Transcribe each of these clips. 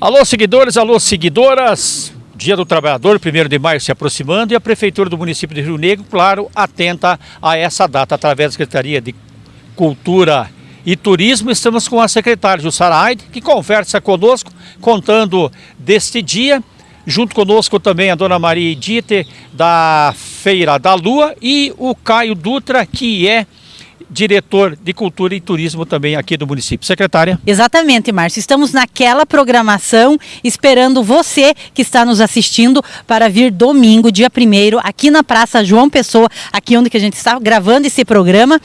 Alô, seguidores, alô, seguidoras. Dia do Trabalhador, 1 de maio se aproximando e a Prefeitura do município de Rio Negro, claro, atenta a essa data através da Secretaria de Cultura e Turismo. Estamos com a secretária Jussara Aide, que conversa conosco, contando deste dia. Junto conosco também a dona Maria Edite, da Feira da Lua, e o Caio Dutra, que é diretor de Cultura e Turismo também aqui do município. Secretária. Exatamente, Márcio. Estamos naquela programação esperando você que está nos assistindo para vir domingo, dia 1 aqui na Praça João Pessoa, aqui onde que a gente está gravando esse programa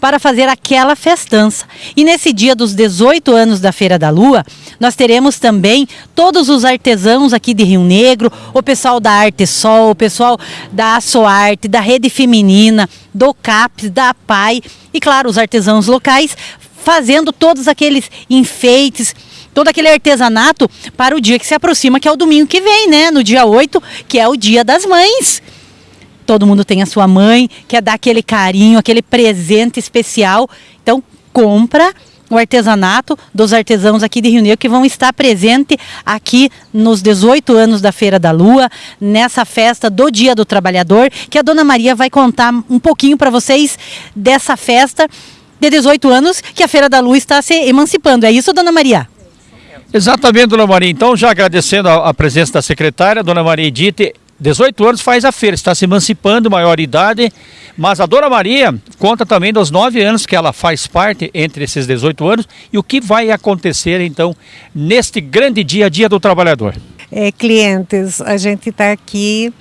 para fazer aquela festança. E nesse dia dos 18 anos da Feira da Lua, nós teremos também todos os artesãos aqui de Rio Negro, o pessoal da Arte Sol, o pessoal da Açoarte, da Rede Feminina, do CAPS, da PAI e, claro, os artesãos locais fazendo todos aqueles enfeites, todo aquele artesanato para o dia que se aproxima, que é o domingo que vem, né? No dia 8, que é o dia das mães todo mundo tem a sua mãe, quer dar aquele carinho, aquele presente especial. Então, compra o artesanato dos artesãos aqui de Rio Negro que vão estar presente aqui nos 18 anos da Feira da Lua, nessa festa do Dia do Trabalhador, que a Dona Maria vai contar um pouquinho para vocês dessa festa de 18 anos que a Feira da Lua está se emancipando. É isso, Dona Maria? Exatamente, Dona Maria. Então, já agradecendo a, presença da secretária, Dona Maria Edith, 18 anos faz a feira, está se emancipando, maior idade, mas a Dona Maria conta também dos 9 anos que ela faz parte entre esses 18 anos e o que vai acontecer então neste grande dia, Dia do Trabalhador. É, clientes, a gente está aqui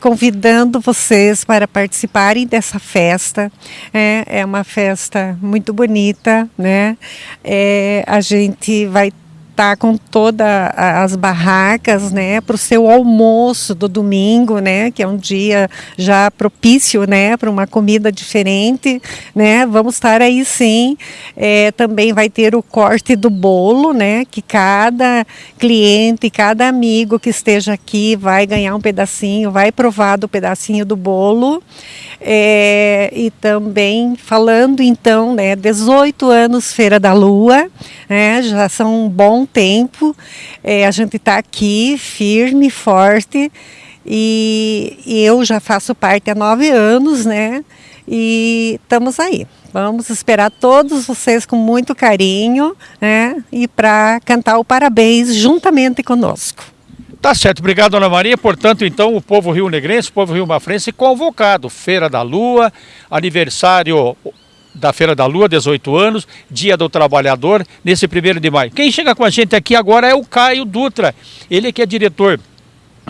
convidando vocês para participarem dessa festa. É, é uma festa muito bonita, né? É, a gente vai tá com todas as barracas, né, para o seu almoço do domingo, né, que é um dia já propício, né, para uma comida diferente, né, vamos estar aí sim. É, também vai ter o corte do bolo, né, que cada cliente, cada amigo que esteja aqui vai ganhar um pedacinho, vai provar do pedacinho do bolo. É, e também falando então, né, 18 anos Feira da Lua, né, já são um tempo, é, a gente está aqui firme, forte, e, e, eu já faço parte há nove anos, né, e estamos aí. Vamos esperar todos vocês com muito carinho, né, e para cantar o parabéns juntamente conosco. Tá certo, obrigado, Dona Maria. Portanto, então, o povo Rio Negrense, o povo Rio Mafrense convocado. Feira da Lua, aniversário da Feira da Lua, 18 anos, Dia do Trabalhador, nesse primeiro de maio. Quem chega com a gente aqui agora é o Caio Dutra. Ele que é diretor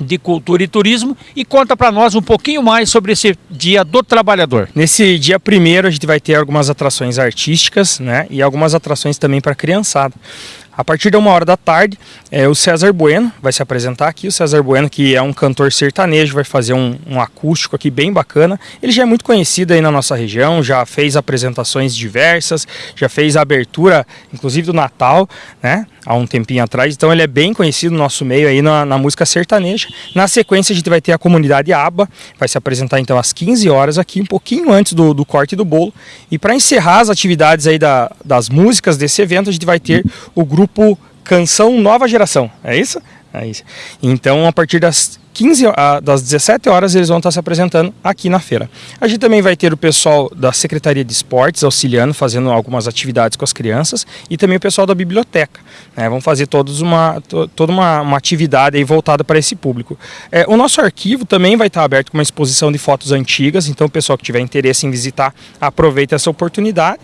de Cultura e Turismo e conta para nós um pouquinho mais sobre esse Dia do Trabalhador. Nesse dia primeiro a gente vai ter algumas atrações artísticas, né, e algumas atrações também para criançada. A partir de uma hora da tarde, é, o César Bueno vai se apresentar aqui. O César Bueno, que é um cantor sertanejo, vai fazer um, um, acústico aqui bem bacana. Ele já é muito conhecido aí na nossa região, já fez apresentações diversas, já fez a abertura, inclusive do Natal, né? Há um tempinho atrás. Então ele é bem conhecido no nosso meio aí na, na música sertaneja. Na sequência a gente vai ter a comunidade ABA, vai se apresentar então às 15 horas aqui, um pouquinho antes do, do corte do bolo. E para encerrar as atividades aí da, das músicas desse evento, a gente vai ter o grupo grupo Canção Nova Geração, é isso? É isso. Então, a partir das 15 das 17 horas eles vão estar se apresentando aqui na feira. A gente também vai ter o pessoal da Secretaria de Esportes auxiliando, fazendo algumas atividades com as crianças e também o pessoal da biblioteca. Né? Vão fazer todos uma, to, toda uma, uma atividade voltada para esse público. É, o nosso arquivo também vai estar aberto com uma exposição de fotos antigas, então o pessoal que tiver interesse em visitar, aproveita essa oportunidade.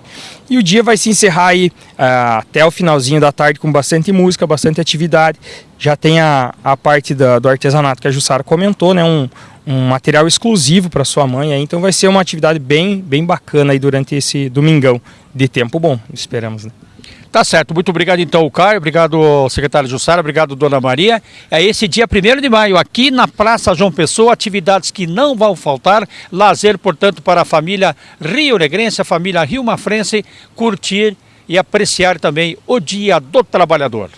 E o dia vai se encerrar aí uh, até o finalzinho da tarde com bastante música, bastante atividade. Já tem a, a parte da, do artesanato que a Jussara comentou, né? Um, um material exclusivo para sua mãe, aí, então vai ser uma atividade bem, bem bacana aí durante esse domingão de tempo bom, esperamos. Né? Tá certo, muito obrigado então, Caio, obrigado secretário Jussara, obrigado Dona Maria. É esse dia 1 de maio, aqui na Praça João Pessoa, atividades que não vão faltar, lazer, portanto, para a família Rio Negrense, a família Rio Mafrense, curtir e apreciar também o Dia do Trabalhador.